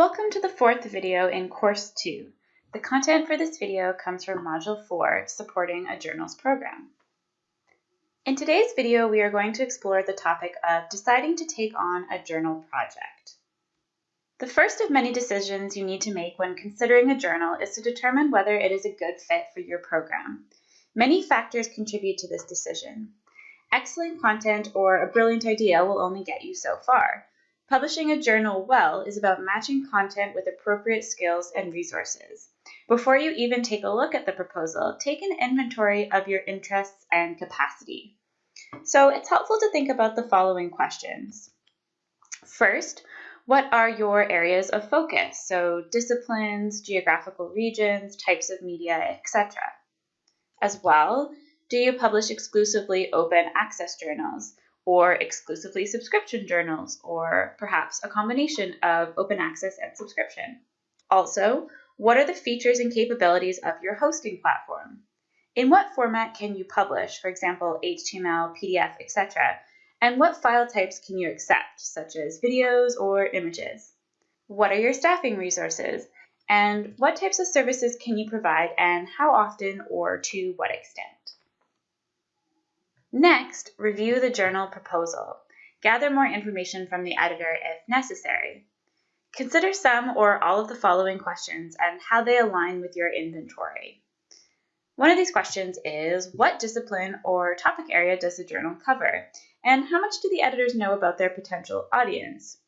Welcome to the fourth video in Course 2. The content for this video comes from Module 4, Supporting a Journals Program. In today's video, we are going to explore the topic of deciding to take on a journal project. The first of many decisions you need to make when considering a journal is to determine whether it is a good fit for your program. Many factors contribute to this decision. Excellent content or a brilliant idea will only get you so far. Publishing a journal well is about matching content with appropriate skills and resources. Before you even take a look at the proposal, take an inventory of your interests and capacity. So it's helpful to think about the following questions. First, what are your areas of focus? So disciplines, geographical regions, types of media, etc. As well, do you publish exclusively open access journals? Or exclusively subscription journals, or perhaps a combination of open access and subscription. Also, what are the features and capabilities of your hosting platform? In what format can you publish, for example, HTML, PDF, etc.? And what file types can you accept, such as videos or images? What are your staffing resources? And what types of services can you provide and how often or to what extent? Next, review the journal proposal. Gather more information from the editor if necessary. Consider some or all of the following questions and how they align with your inventory. One of these questions is, what discipline or topic area does the journal cover? And how much do the editors know about their potential audience?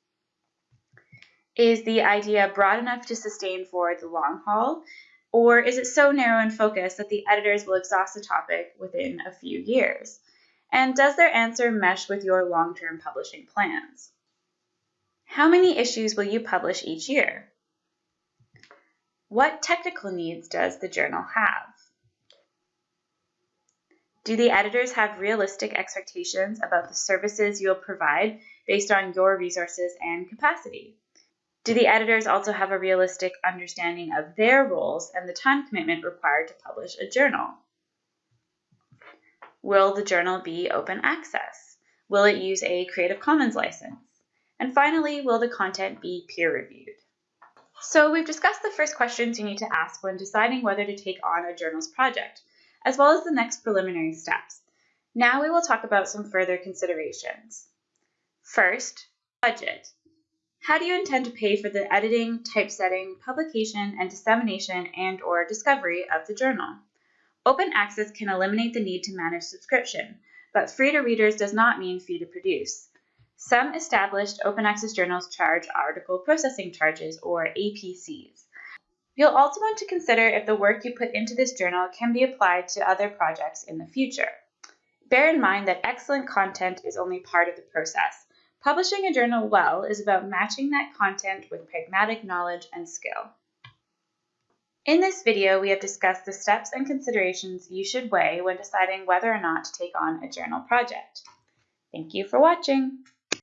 Is the idea broad enough to sustain for the long haul? Or is it so narrow in focus that the editors will exhaust the topic within a few years? And does their answer mesh with your long-term publishing plans? How many issues will you publish each year? What technical needs does the journal have? Do the editors have realistic expectations about the services you'll provide based on your resources and capacity? Do the editors also have a realistic understanding of their roles and the time commitment required to publish a journal? Will the journal be open access? Will it use a Creative Commons license? And finally, will the content be peer reviewed? So we've discussed the first questions you need to ask when deciding whether to take on a journal's project, as well as the next preliminary steps. Now we will talk about some further considerations. First, budget. How do you intend to pay for the editing, typesetting, publication, and dissemination and or discovery of the journal? Open access can eliminate the need to manage subscription, but free to readers does not mean free to produce. Some established open access journals charge article processing charges, or APCs. You'll also want to consider if the work you put into this journal can be applied to other projects in the future. Bear in mind that excellent content is only part of the process. Publishing a journal well is about matching that content with pragmatic knowledge and skill. In this video, we have discussed the steps and considerations you should weigh when deciding whether or not to take on a journal project. Thank you for watching.